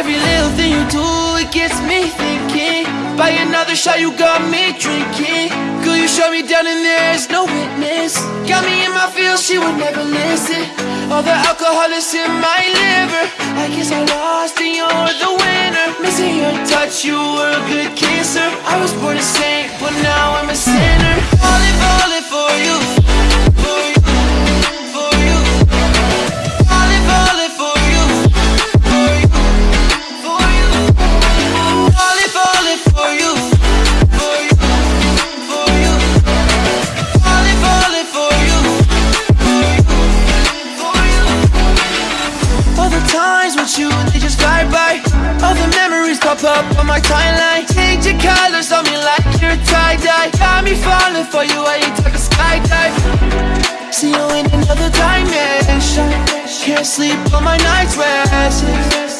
Every little thing you do, it gets me thinking. Buy another shot, you got me drinking. Girl, you shut me down and there's no witness. Got me in my feels, she would never listen. All the alcohol is in my liver. I guess I lost and you're the winner. Missing your touch, you were a good kisser. I was born a saint, but now I'm a sinner. With you, they just fly by. All the memories pop up on my timeline. Change your colors on me like you're tie-dye. Got me falling for you, I ain't talking skydive. See you in another dimension. Can't sleep on my night's rest.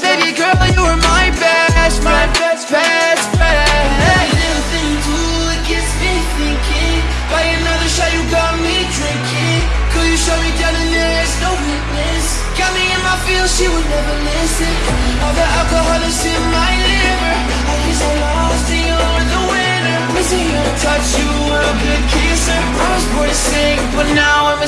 Got me in my feels, she would never listen. All the alcohol is in my liver. I guess I lost and you're the winner. Missing your touch, you were a good kisser. I was born to sing, but now I'm